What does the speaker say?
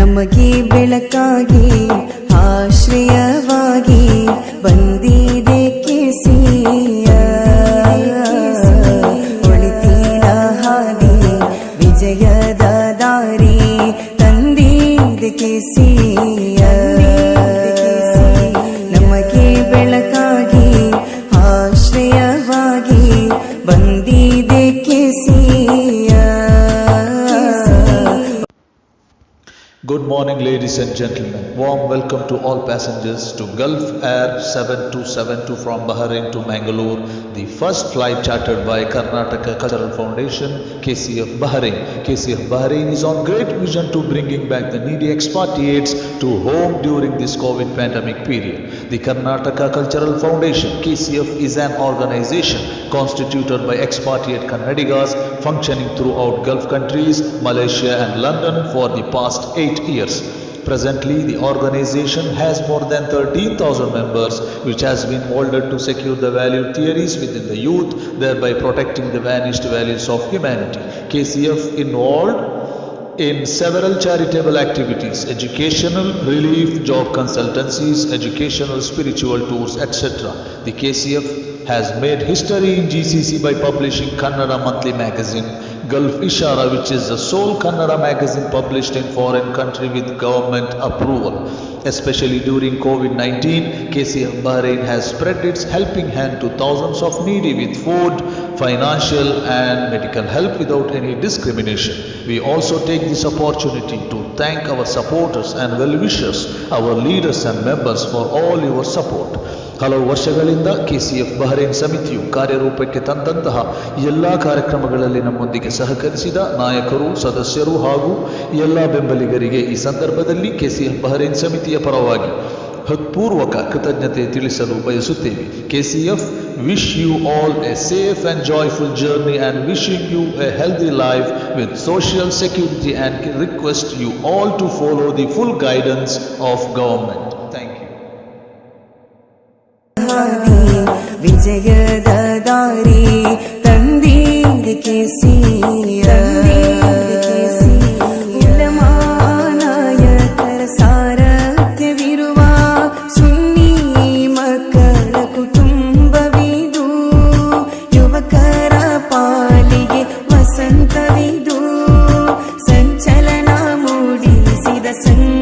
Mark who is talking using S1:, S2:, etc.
S1: ನಮಗೆ ಬೆಳಕಾಗಿ ಆಶ್ರಯವಾಗಿ ಬಂದಿದೆ ಕೆಸಿಯ. ಒಳಿತಿನ ಹಾದಿ ವಿಜಯದ ದಾರಿ ತಂದಿದೆ ಕೆಸಿಯ.
S2: Good morning, ladies and gentlemen. Warm welcome to all passengers to Gulf Air 7272 from Bahrain to Mangalore, the first flight chartered by Karnataka Cultural Foundation, KCF Bahrain. KCF Bahrain is on great vision to bringing back the needy expatriates to home during this COVID pandemic period. The Karnataka Cultural Foundation, KCF, is an organization constituted by expatriate Kannadigas functioning throughout Gulf countries, Malaysia and London for the past eight years. Presently, the organization has more than 13,000 members, which has been molded to secure the value theories within the youth, thereby protecting the vanished values of humanity. KCF involved in several charitable activities, educational, relief, job consultancies, educational, spiritual tours, etc. The KCF has made history in GCC by publishing Kannada monthly magazine Gulf Ishara, which is the sole Kannada magazine published in foreign country with government approval. Especially during COVID-19, KCF Bahrain has spread its helping hand to thousands of needy with food, financial and medical help without any discrimination. We also take this opportunity to thank our supporters and well-wishers, our leaders and members for all your support. ಹಲವು ವರ್ಷಗಳಿಂದ KCF Bahrain ಸಮಿತಿಯು ಕಾರ್ಯರೂಪಕ್ಕೆ ತಂದಂತಹ ಎಲ್ಲ ಕಾರ್ಯಕ್ರಮಗಳಲ್ಲಿ ನಮ್ಮೊಂದಿಗೆ ಸಹಕರಿಸಿದ ನಾಯಕರು ಸದಸ್ಯರು ಹಾಗೂ ಎಲ್ಲ ಬೆಂಬಲಿಗರಿಗೆ ಈ ಸಂದರ್ಭದಲ್ಲಿ ಕೆಸಿಎಫ್ ಬಹರೇನ್ ಸಮಿತಿಯ ಪರವಾಗಿ ಹೃತ್ಪೂರ್ವಕ ಕೃತಜ್ಞತೆ ತಿಳಿಸಲು ಬಯಸುತ್ತೇವೆ KCF wish you all a safe and joyful journey and wishing you a healthy life with social security and request you all to follow the full guidance of government thank you
S1: ಹಾದಿ ವಿಜಯದ ದಾರಿ ತಂದೀರಿ ಕೆಸಿಯ presente.